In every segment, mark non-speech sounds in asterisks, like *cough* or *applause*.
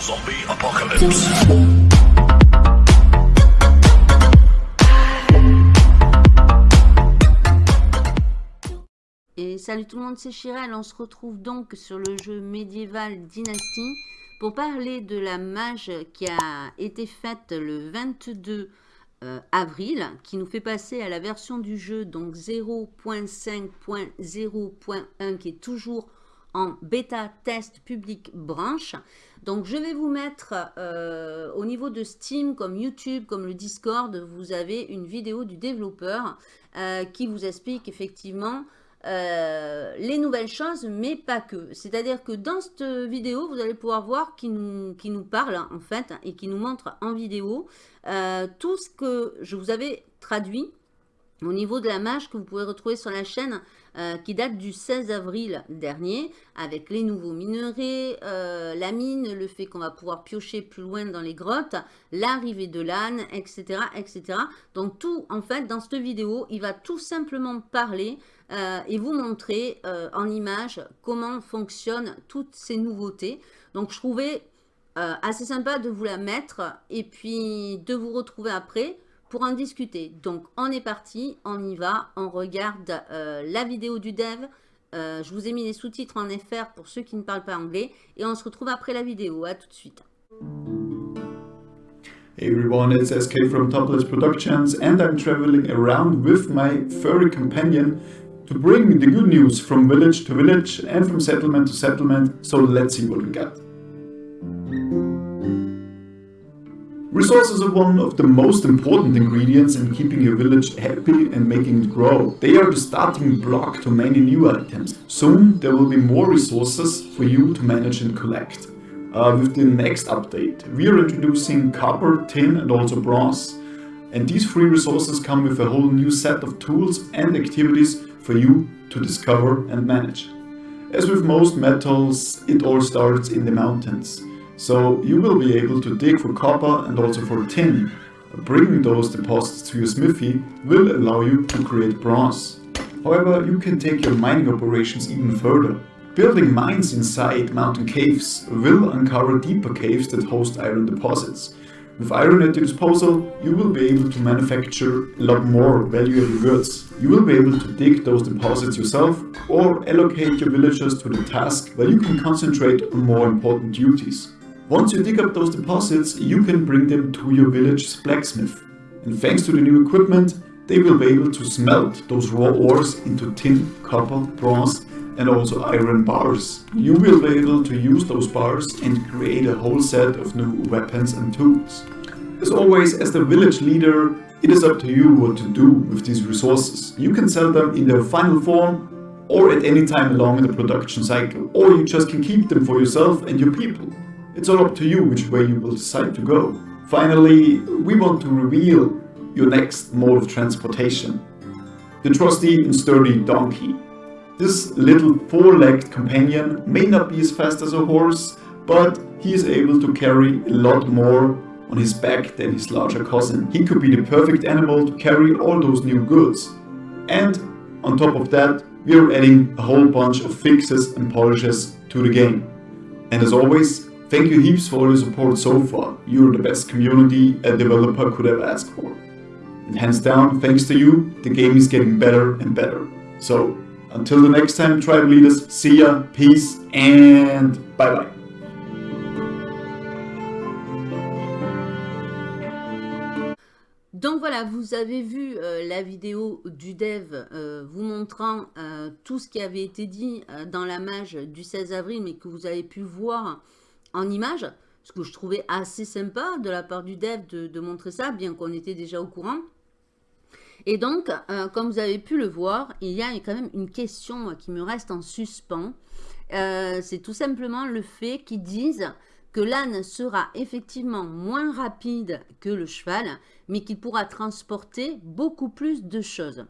Zombie Apocalypse. Et salut tout le monde, c'est Chirel. On se retrouve donc sur le jeu médiéval Dynasty pour parler de la mage qui a été faite le 22 euh, avril, qui nous fait passer à la version du jeu donc 0.5.0.1 qui est toujours en bêta test public branche. Donc je vais vous mettre euh, au niveau de Steam, comme YouTube, comme le Discord, vous avez une vidéo du développeur euh, qui vous explique effectivement euh, les nouvelles choses, mais pas que. C'est-à-dire que dans cette vidéo, vous allez pouvoir voir qui nous, qui nous parle en fait et qui nous montre en vidéo tout ce que je vous avais traduit au niveau de la mage que vous pouvez retrouver sur la chaîne euh, qui date du 16 avril dernier avec les nouveaux minerais, euh, la mine, le fait qu'on va pouvoir piocher plus loin dans les grottes, l'arrivée de l'âne, etc., etc. Donc tout, en fait, dans cette vidéo, il va tout simplement parler euh, et vous montrer en image comment fonctionnent toutes ces nouveautés. Donc je trouvais assez sympa de vous la mettre et puis de vous retrouver après pour en discuter. Donc, on est parti, on y va, on regarde euh, la vidéo du dev. Euh, je vous ai mis les sous-titres en FR pour ceux qui ne parlent pas anglais. Et on se retrouve après la vidéo. À tout de suite. Hey everyone, it's SK from Topless Productions and I'm traveling around with my furry companion to bring the good news from village to village and from settlement to settlement, so let's see what we got. Resources are one of the most important ingredients in keeping your village happy and making it grow. They are the starting block to many new items. Soon there will be more resources for you to manage and collect. Uh, with the next update, we are introducing copper, tin and also bronze. And these free resources come with a whole new set of tools and activities for you to discover and manage. As with most metals, it all starts in the mountains. So you will be able to dig for copper and also for tin. Bringing those deposits to your smithy will allow you to create bronze. However, you can take your mining operations even further. Building mines inside mountain caves will uncover deeper caves that host iron deposits. With iron at your disposal, you will be able to manufacture a lot more valuable goods. You will be able to dig those deposits yourself or allocate your villagers to the task where you can concentrate on more important duties. Once you dig up those deposits, you can bring them to your village's blacksmith. And thanks to the new equipment, they will be able to smelt those raw ores into tin, copper, bronze and also iron bars. You will be able to use those bars and create a whole set of new weapons and tools. As always, as the village leader, it is up to you what to do with these resources. You can sell them in their final form or at any time along the production cycle, or you just can keep them for yourself and your people. It's all up to you which way you will decide to go. Finally, we want to reveal your next mode of transportation. The trusty and sturdy donkey. This little four-legged companion may not be as fast as a horse, but he is able to carry a lot more on his back than his larger cousin. He could be the perfect animal to carry all those new goods. And on top of that, we are adding a whole bunch of fixes and polishes to the game. And as always, Thank you heaps for all your support so far. You're the best community a developer could have asked for. And hands down, thanks to you, the game is getting better and better. So, until the next time, tribe leaders, see ya, peace, and bye bye. Donc voilà, vous avez vu euh, la vidéo du dev euh, vous montrant euh, tout ce qui avait été dit euh, dans la mage du 16 avril, mais que vous avez pu voir en image, ce que je trouvais assez sympa de la part du dev de, montrer ça, bien qu'on était déjà au courant. Et donc, euh, comme vous avez pu le voir, il y a quand même une question qui me reste en suspens. Euh, c'est tout simplement le fait qu'ils disent que l'âne sera effectivement moins rapide que le cheval, mais qu'il pourra transporter beaucoup plus de choses.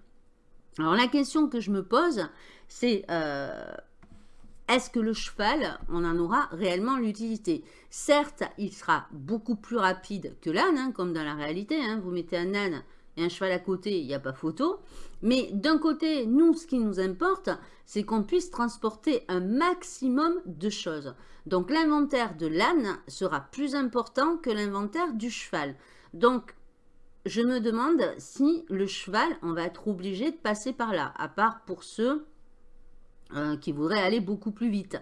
Alors la question que je me pose, c'est euh, est-ce que le cheval, on en aura réellement l'utilité? Certes, il sera beaucoup plus rapide que l'âne, hein, comme dans la réalité. Hein. Vous mettez un âne et un cheval à côté, il n'y a pas photo. Mais d'un côté, nous, ce qui nous importe, c'est qu'on puisse transporter un maximum de choses. Donc l'inventaire de l'âne sera plus important que l'inventaire du cheval. Donc je me demande si le cheval, on va être obligé de passer par là, à part pour ceux euh, qui voudraient aller beaucoup plus vite.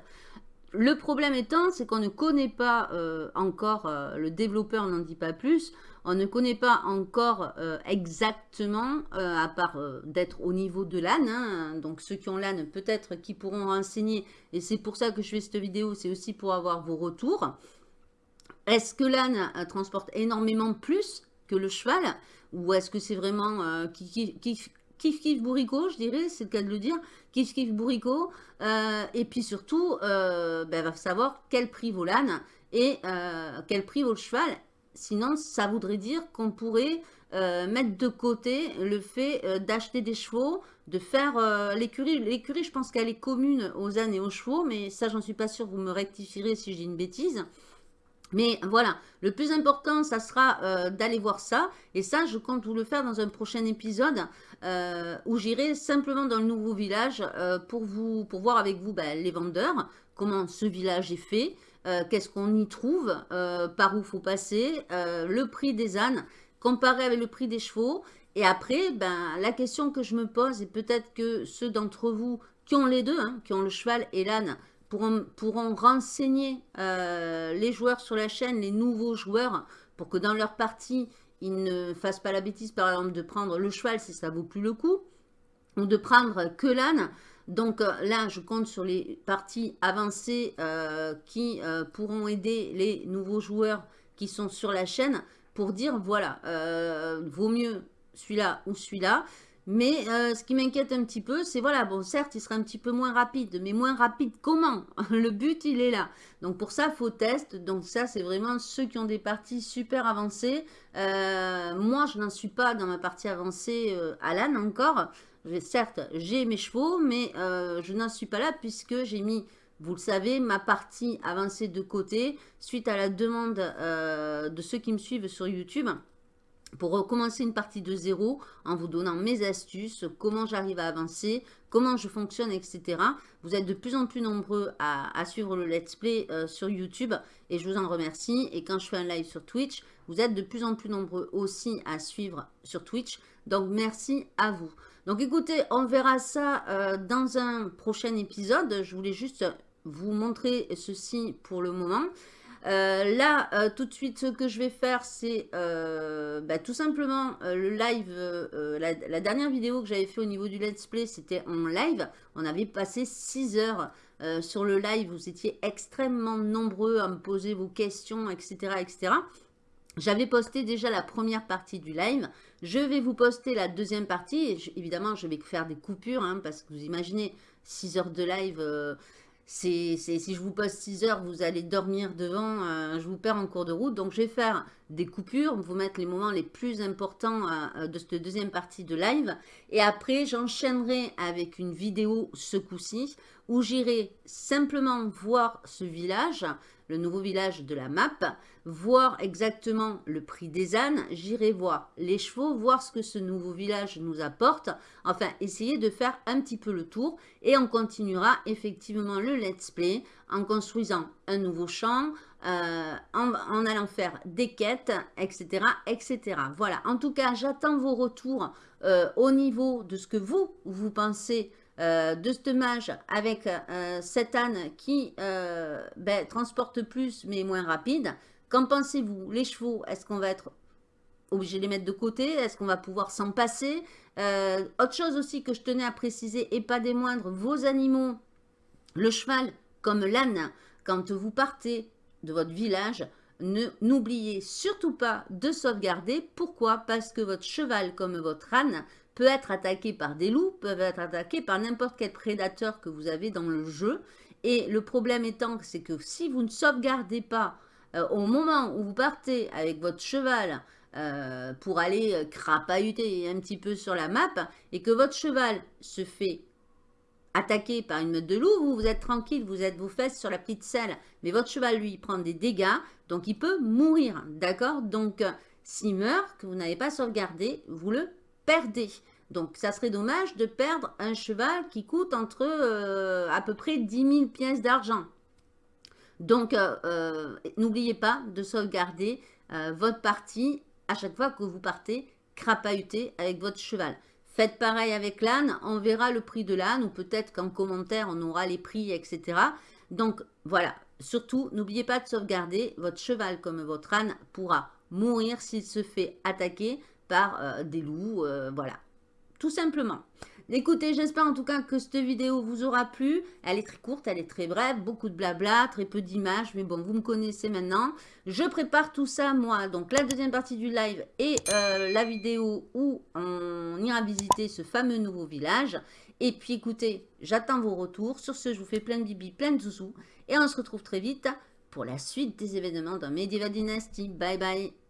Le problème étant, c'est qu'on ne connaît pas euh, encore, euh, le développeur n'en dit pas plus, on ne connaît pas encore exactement, à part d'être au niveau de l'âne, hein. donc ceux qui ont l'âne peut-être qui pourront renseigner, et c'est pour ça que je fais cette vidéo, c'est aussi pour avoir vos retours. Est-ce que l'âne transporte énormément plus que le cheval? Ou est-ce que c'est vraiment euh, kiff, kiff, kiff, bourricot, je dirais, c'est le cas de le dire, kiff, kiff, bourricot. Euh, et puis surtout, euh, ben, va savoir quel prix vaut l'âne et euh, quel prix vaut le cheval. Sinon, ça voudrait dire qu'on pourrait mettre de côté le fait d'acheter des chevaux, de faire l'écurie. L'écurie, je pense qu'elle est commune aux ânes et aux chevaux, mais ça, j'en suis pas sûre, vous me rectifierez si dis une bêtise. Mais voilà, le plus important, ça sera euh, d'aller voir ça. Et ça, je compte vous le faire dans un prochain épisode euh, où j'irai simplement dans le nouveau village euh, pour, vous, pour voir avec vous ben, les vendeurs, comment ce village est fait, qu'est-ce qu'on y trouve, par où faut passer, le prix des ânes, comparé avec le prix des chevaux. Et après, ben, la question que je me pose, et peut-être que ceux d'entre vous qui ont les deux, hein, qui ont le cheval et l'âne, pourront, renseigner euh, les joueurs sur la chaîne, les nouveaux joueurs, pour que dans leur partie, ils ne fassent pas la bêtise, par exemple, de prendre le cheval si ça vaut plus le coup, ou de prendre que l'âne. Donc euh, là, je compte sur les parties avancées euh, qui pourront aider les nouveaux joueurs qui sont sur la chaîne pour dire, voilà, vaut mieux celui-là ou celui-là. Mais euh, ce qui m'inquiète un petit peu, c'est voilà, bon, certes, il sera un petit peu moins rapide, mais moins rapide comment *laughs* Le but, il est là. Donc pour ça, il faut test. Donc ça, c'est vraiment ceux qui ont des parties super avancées. Euh, moi, je n'en suis pas dans ma partie avancée euh, à l'âne encore. Certes, j'ai mes chevaux, mais je n'en suis pas là puisque j'ai mis vous le savez, ma partie avancée de côté suite à la demande de ceux qui me suivent sur YouTube pour recommencer une partie de zéro en vous donnant mes astuces, comment j'arrive à avancer, comment je fonctionne, etc. Vous êtes de plus en plus nombreux à, suivre le let's play euh, sur YouTube et je vous en remercie. Et quand je fais un live sur Twitch, vous êtes de plus en plus nombreux aussi à suivre sur Twitch. Donc merci à vous. Donc écoutez, on verra ça euh, dans un prochain épisode. Je voulais juste vous montrer ceci pour le moment. Euh, là, euh, tout de suite, ce que je vais faire, c'est euh, bah, tout simplement le live. La, dernière vidéo que j'avais fait au niveau du let's play, c'était en live. On avait passé 6 heures sur le live. Vous étiez extrêmement nombreux à me poser vos questions, etc. etc. J'avais posté déjà la première partie du live. Je vais vous poster la deuxième partie. évidemment, je vais faire des coupures, hein, parce que vous imaginez, 6 heures de live si je vous pose 6 heures, vous allez dormir devant, euh, je vous perds en cours de route. Donc, je vais faire des coupures, vous mettre les moments les plus importants euh, de cette deuxième partie de live. Et après, j'enchaînerai avec une vidéo ce coup-ci où j'irai simplement voir ce village, le nouveau village de la map, voir exactement le prix des ânes, j'irai voir les chevaux, voir ce que ce nouveau village nous apporte, enfin essayer de faire un petit peu le tour et on continuera effectivement le let's play en construisant un nouveau champ, euh, en, allant faire des quêtes, etc. etc. Voilà, en tout cas j'attends vos retours euh, au niveau de ce que vous, vous pensez euh, de ce mage avec euh, cet âne qui euh, ben, transporte plus mais moins rapide. Qu'en pensez-vous? Les chevaux, est-ce qu'on va être obligé de les mettre de côté? Est-ce qu'on va pouvoir s'en passer? Autre chose aussi que je tenais à préciser, et pas des moindres, vos animaux, le cheval comme l'âne, quand vous partez de votre village, n'oubliez surtout pas de sauvegarder. Pourquoi? Parce que votre cheval comme votre âne peut être attaqué par des loups, peuvent être attaqués par n'importe quel prédateur que vous avez dans le jeu. Et le problème étant, c'est que si vous ne sauvegardez pas euh, au moment où vous partez avec votre cheval euh, pour aller euh, crapahuter un petit peu sur la map, et que votre cheval se fait attaquer par une meute de loups, vous, vous êtes tranquille, vous êtes vos fesses sur la petite selle, mais votre cheval, lui, prend des dégâts, donc il peut mourir, d'accord? Donc, s'il meurt, que vous n'avez pas sauvegardé, vous le perdez. Donc, ça serait dommage de perdre un cheval qui coûte entre euh, à peu près 10 000 pièces d'argent. Donc, euh, euh, n'oubliez pas de sauvegarder votre partie à chaque fois que vous partez crapahuter avec votre cheval. Faites pareil avec l'âne, on verra le prix de l'âne ou peut-être qu'en commentaire on aura les prix, etc. Donc voilà, surtout n'oubliez pas de sauvegarder, votre cheval comme votre âne pourra mourir s'il se fait attaquer par des loups, voilà tout simplement. Écoutez, j'espère en tout cas que cette vidéo vous aura plu. Elle est très courte, elle est très brève, beaucoup de blabla, très peu d'images, mais bon, vous me connaissez maintenant. Je prépare tout ça, moi, donc la deuxième partie du live et euh, la vidéo où on ira visiter ce fameux nouveau village. Et puis écoutez, j'attends vos retours. Sur ce, je vous fais plein de bibi, plein de zouzous. Et on se retrouve très vite pour la suite des événements dans Medieval Dynasty. Bye bye